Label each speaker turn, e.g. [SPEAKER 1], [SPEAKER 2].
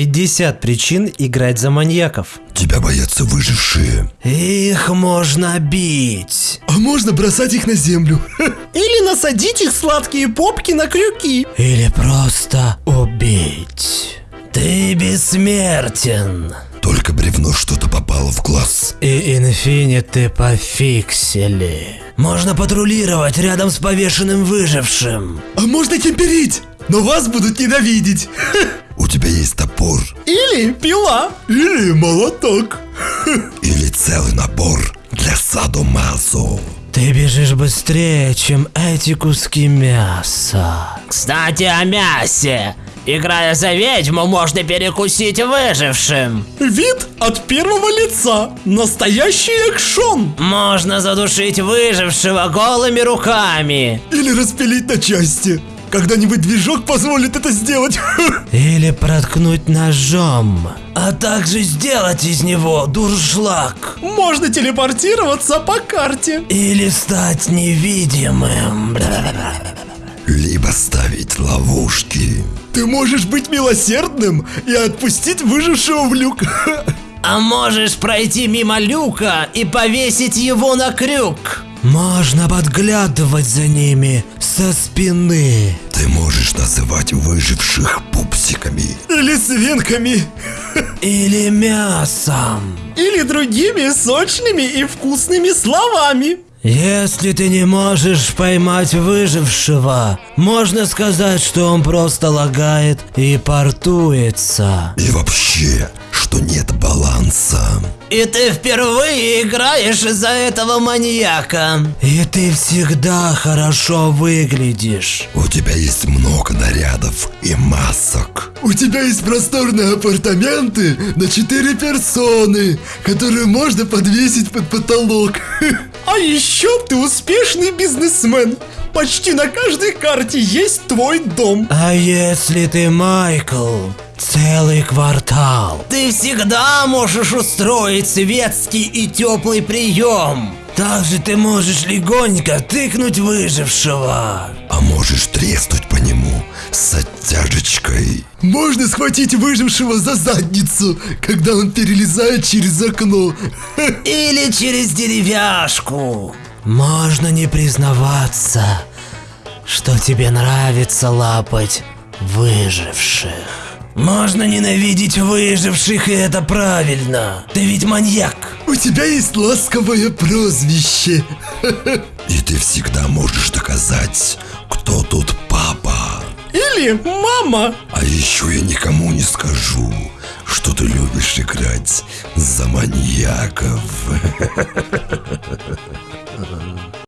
[SPEAKER 1] 50 причин играть за маньяков.
[SPEAKER 2] Тебя боятся выжившие.
[SPEAKER 1] Их можно бить.
[SPEAKER 3] А можно бросать их на землю. Или насадить их сладкие попки на крюки.
[SPEAKER 1] Или просто убить. Ты бессмертен.
[SPEAKER 2] Только бревно что-то попало в глаз.
[SPEAKER 1] И инфиниты пофиксили. Можно патрулировать рядом с повешенным выжившим.
[SPEAKER 3] А можно темперить, но вас будут ненавидеть.
[SPEAKER 2] У тебя есть топор.
[SPEAKER 3] Или пила. Или молоток.
[SPEAKER 2] Или целый набор для садомазо.
[SPEAKER 1] Ты бежишь быстрее, чем эти куски мяса.
[SPEAKER 4] Кстати, о мясе. Играя за ведьму, можно перекусить выжившим.
[SPEAKER 3] Вид от первого лица. Настоящий экшон.
[SPEAKER 4] Можно задушить выжившего голыми руками.
[SPEAKER 3] Или распилить на части. Когда-нибудь движок позволит это сделать.
[SPEAKER 1] Или проткнуть ножом. А также сделать из него дуршлаг.
[SPEAKER 3] Можно телепортироваться по карте.
[SPEAKER 1] Или стать невидимым.
[SPEAKER 2] Либо ставить ловушки.
[SPEAKER 3] Ты можешь быть милосердным и отпустить выжившего в люк.
[SPEAKER 4] А можешь пройти мимо люка и повесить его на крюк.
[SPEAKER 1] Можно подглядывать за ними со спины.
[SPEAKER 2] Ты можешь называть выживших пупсиками.
[SPEAKER 3] Или свинками.
[SPEAKER 1] Или мясом.
[SPEAKER 3] Или другими сочными и вкусными словами.
[SPEAKER 1] Если ты не можешь поймать выжившего, можно сказать, что он просто лагает и портуется.
[SPEAKER 2] И вообще, что нет баланса.
[SPEAKER 4] И ты впервые играешь из-за этого маньяка.
[SPEAKER 1] И ты всегда хорошо выглядишь.
[SPEAKER 2] У тебя есть много нарядов и масок.
[SPEAKER 3] У тебя есть просторные апартаменты на 4 персоны, которые можно подвесить под потолок. А еще ты успешный бизнесмен. Почти на каждой карте есть твой дом.
[SPEAKER 1] А если ты Майкл, целый квартал.
[SPEAKER 4] Ты всегда можешь устроить светский и теплый прием.
[SPEAKER 1] Также ты можешь легонько тыкнуть выжившего.
[SPEAKER 2] А можешь треснуть по нему с оттяжечкой.
[SPEAKER 3] Можно схватить выжившего за задницу, когда он перелезает через окно.
[SPEAKER 4] Или через деревяшку.
[SPEAKER 1] Можно не признаваться, что тебе нравится лапать выживших. Можно ненавидеть выживших, и это правильно. Ты ведь маньяк.
[SPEAKER 3] У тебя есть ласковое прозвище.
[SPEAKER 2] И ты всегда можешь доказать.
[SPEAKER 3] Или мама.
[SPEAKER 2] А еще я никому не скажу, что ты любишь играть за маньяков.